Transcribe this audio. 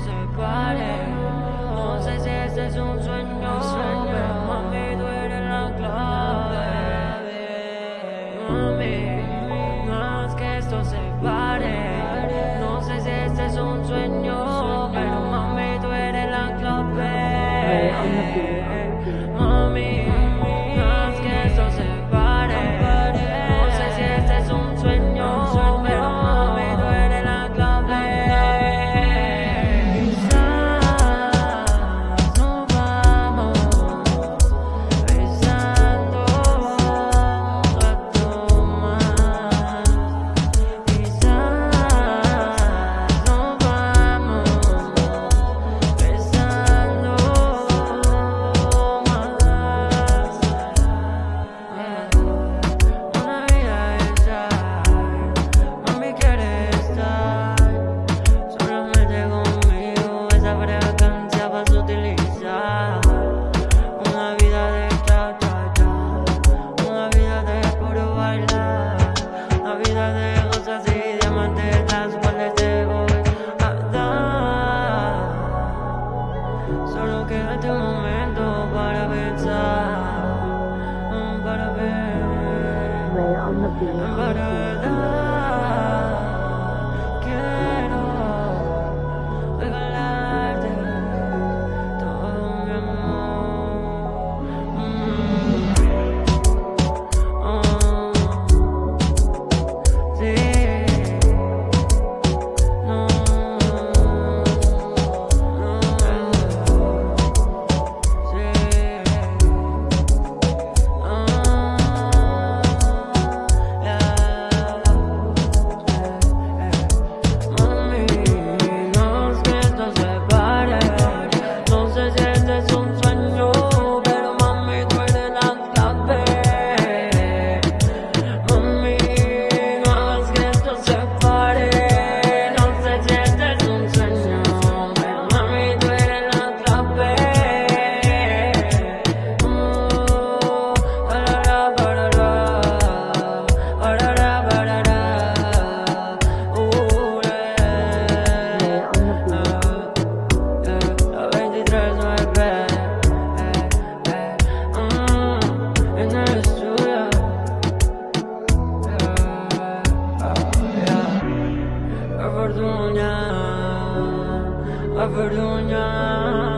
separe. No sé si este es un sueño, un sueño. mami, tú eres la clave. Mami, no es que esto se pare. No sé si este es un sueño, pero mami, tú eres la clave. Solo quédate un momento para pensar, para ver, para ver. a Avaluna.